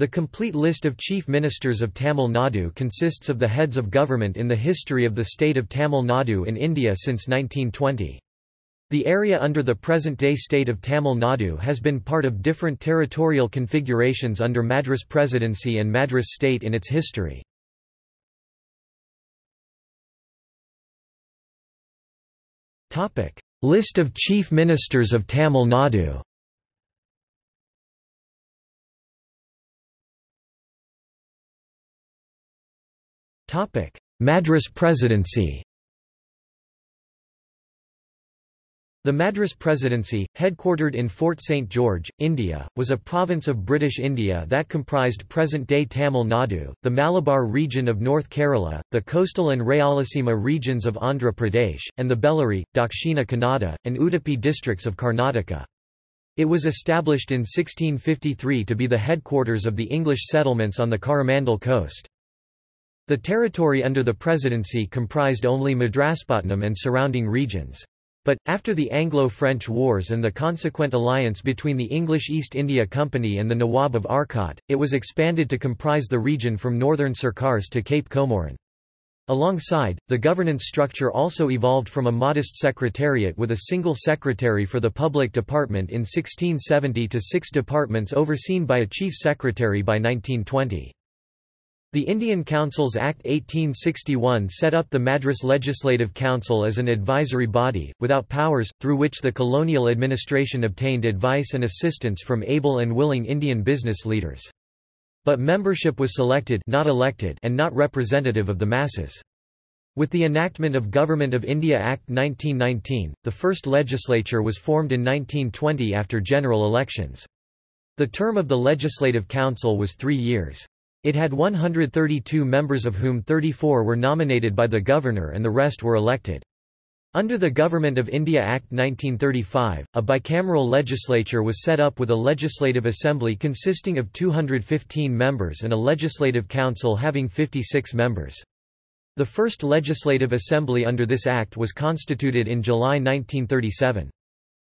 The complete list of chief ministers of Tamil Nadu consists of the heads of government in the history of the state of Tamil Nadu in India since 1920. The area under the present-day state of Tamil Nadu has been part of different territorial configurations under Madras Presidency and Madras state in its history. List of chief ministers of Tamil Nadu Madras Presidency The Madras Presidency, headquartered in Fort St. George, India, was a province of British India that comprised present-day Tamil Nadu, the Malabar region of North Kerala, the coastal and Rayalaseema regions of Andhra Pradesh, and the Bellary, Dakshina Kannada, and Udupi districts of Karnataka. It was established in 1653 to be the headquarters of the English settlements on the Coromandel coast. The territory under the presidency comprised only Madraspatnam and surrounding regions. But, after the Anglo-French Wars and the consequent alliance between the English East India Company and the Nawab of Arcot, it was expanded to comprise the region from northern Sircars to Cape Comorin. Alongside, the governance structure also evolved from a modest secretariat with a single secretary for the public department in 1670 to six departments overseen by a chief secretary by 1920. The Indian Councils Act 1861 set up the Madras Legislative Council as an advisory body, without powers, through which the colonial administration obtained advice and assistance from able and willing Indian business leaders. But membership was selected not elected and not representative of the masses. With the enactment of Government of India Act 1919, the first legislature was formed in 1920 after general elections. The term of the Legislative Council was three years. It had 132 members of whom 34 were nominated by the governor and the rest were elected. Under the Government of India Act 1935, a bicameral legislature was set up with a legislative assembly consisting of 215 members and a legislative council having 56 members. The first legislative assembly under this act was constituted in July 1937.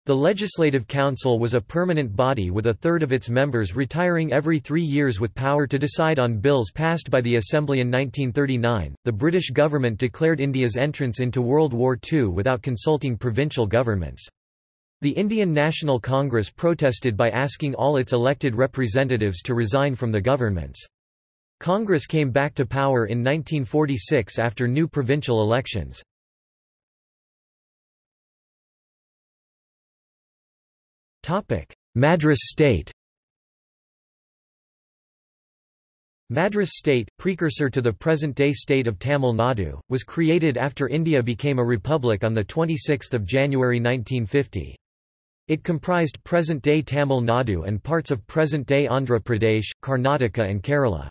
The Legislative Council was a permanent body with a third of its members retiring every three years with power to decide on bills passed by the Assembly in 1939. The British government declared India's entrance into World War II without consulting provincial governments. The Indian National Congress protested by asking all its elected representatives to resign from the governments. Congress came back to power in 1946 after new provincial elections. Madras state Madras state, precursor to the present-day state of Tamil Nadu, was created after India became a republic on 26 January 1950. It comprised present-day Tamil Nadu and parts of present-day Andhra Pradesh, Karnataka and Kerala.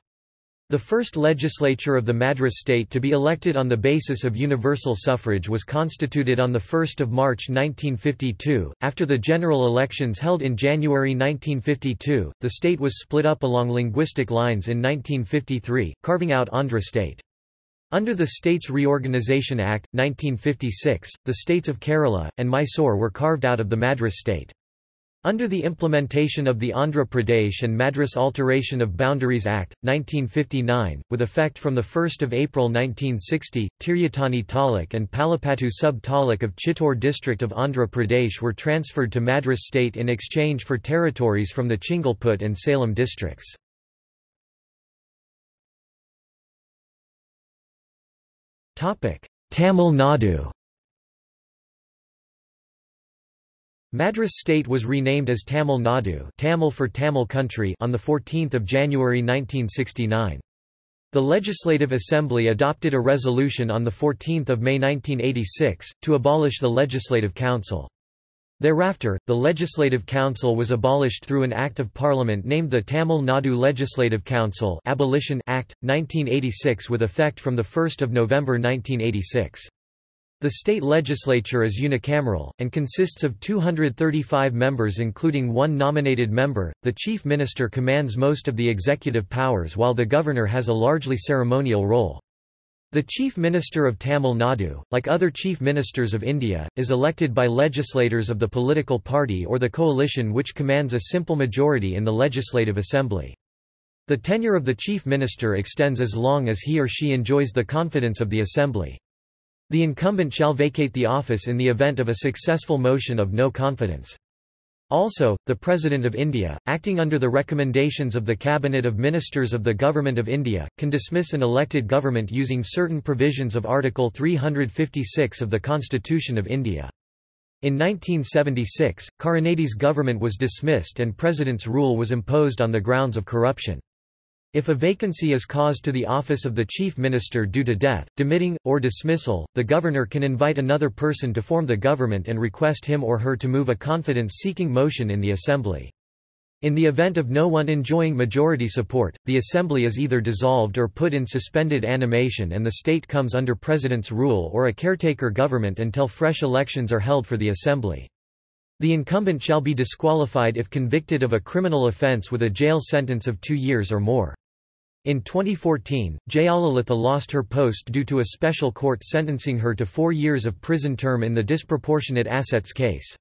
The first legislature of the Madras state to be elected on the basis of universal suffrage was constituted on 1 March 1952. After the general elections held in January 1952, the state was split up along linguistic lines in 1953, carving out Andhra state. Under the States Reorganisation Act, 1956, the states of Kerala, and Mysore were carved out of the Madras state. Under the implementation of the Andhra Pradesh and Madras Alteration of Boundaries Act, 1959, with effect from 1 April 1960, Tiruttani Taluk and Palapattu sub-taluk of Chittoor district of Andhra Pradesh were transferred to Madras state in exchange for territories from the Chingalput and Salem districts. Tamil Nadu Madras state was renamed as Tamil Nadu Tamil for Tamil country on 14 January 1969. The Legislative Assembly adopted a resolution on 14 May 1986, to abolish the Legislative Council. Thereafter, the Legislative Council was abolished through an Act of Parliament named the Tamil Nadu Legislative Council Abolition Act, 1986 with effect from 1 November 1986. The state legislature is unicameral, and consists of 235 members including one nominated member. The chief minister commands most of the executive powers while the governor has a largely ceremonial role. The Chief Minister of Tamil Nadu, like other Chief Ministers of India, is elected by legislators of the political party or the coalition which commands a simple majority in the Legislative Assembly. The tenure of the chief minister extends as long as he or she enjoys the confidence of the assembly. The incumbent shall vacate the office in the event of a successful motion of no confidence. Also, the President of India, acting under the recommendations of the Cabinet of Ministers of the Government of India, can dismiss an elected government using certain provisions of Article 356 of the Constitution of India. In 1976, Karunanidhi's government was dismissed and President's rule was imposed on the grounds of corruption. If a vacancy is caused to the office of the chief minister due to death, demitting, or dismissal, the governor can invite another person to form the government and request him or her to move a confidence-seeking motion in the assembly. In the event of no one enjoying majority support, the assembly is either dissolved or put in suspended animation and the state comes under president's rule or a caretaker government until fresh elections are held for the assembly. The incumbent shall be disqualified if convicted of a criminal offence with a jail sentence of two years or more. In 2014, Jayalalitha lost her post due to a special court sentencing her to four years of prison term in the disproportionate assets case.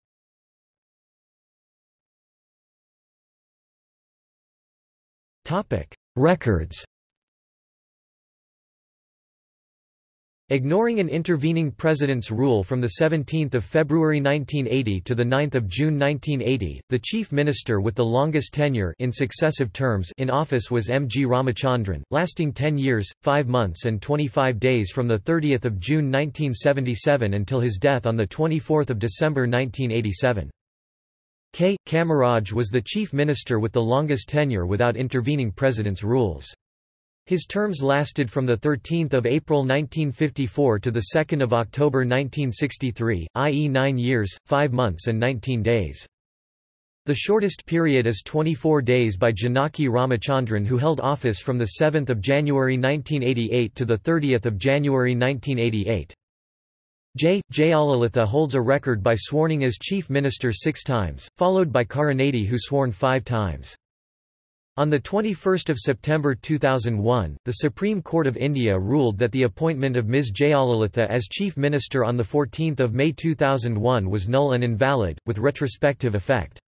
Records Ignoring an intervening president's rule from 17 February 1980 to 9 June 1980, the chief minister with the longest tenure in successive terms in office was M. G. Ramachandran, lasting 10 years, 5 months and 25 days from 30 June 1977 until his death on 24 December 1987. K. Kamaraj was the chief minister with the longest tenure without intervening president's rules. His terms lasted from 13 April 1954 to 2 October 1963, i.e. nine years, five months and 19 days. The shortest period is 24 days by Janaki Ramachandran who held office from 7 January 1988 to 30 January 1988. J. Jayalalitha holds a record by sworning as chief minister six times, followed by Karunanidhi who sworn five times. On 21 September 2001, the Supreme Court of India ruled that the appointment of Ms. Jayalalitha as Chief Minister on 14 May 2001 was null and invalid, with retrospective effect.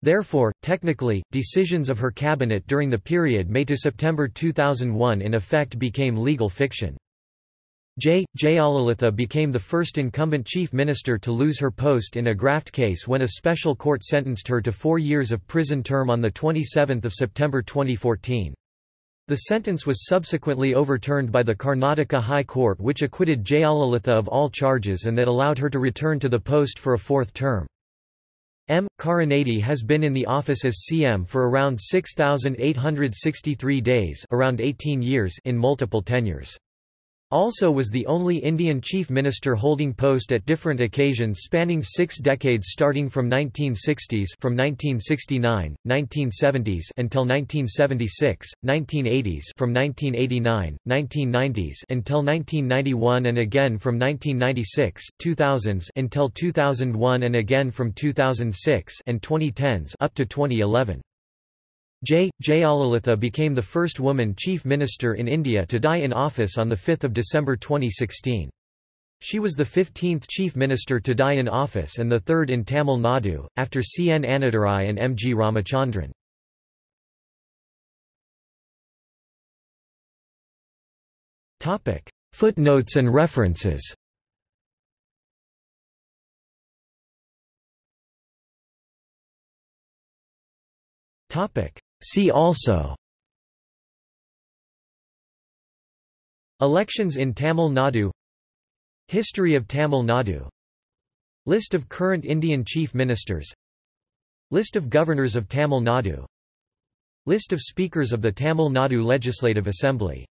Therefore, technically, decisions of her cabinet during the period May to September 2001 in effect became legal fiction. J. Jayalalitha became the first incumbent chief minister to lose her post in a graft case when a special court sentenced her to four years of prison term on 27 September 2014. The sentence was subsequently overturned by the Karnataka High Court which acquitted Jayalalitha of all charges and that allowed her to return to the post for a fourth term. M. Karunanidhi has been in the office as CM for around 6,863 days around 18 years in multiple tenures. Also was the only Indian chief minister holding post at different occasions spanning six decades starting from 1960s from 1969, 1970s until 1976, 1980s from 1989, 1990s until 1991 and again from 1996, 2000s until 2001 and again from 2006 and 2010s up to 2011. J. Jayalalitha became the first woman chief minister in India to die in office on 5 December 2016. She was the 15th chief minister to die in office and the third in Tamil Nadu, after C. N. Annadurai and M. G. Ramachandran. Footnotes and references Topic See also. Elections in Tamil Nadu. History of Tamil Nadu. List of current Indian Chief Ministers. List of Governors of Tamil Nadu. List of Speakers of the Tamil Nadu Legislative Assembly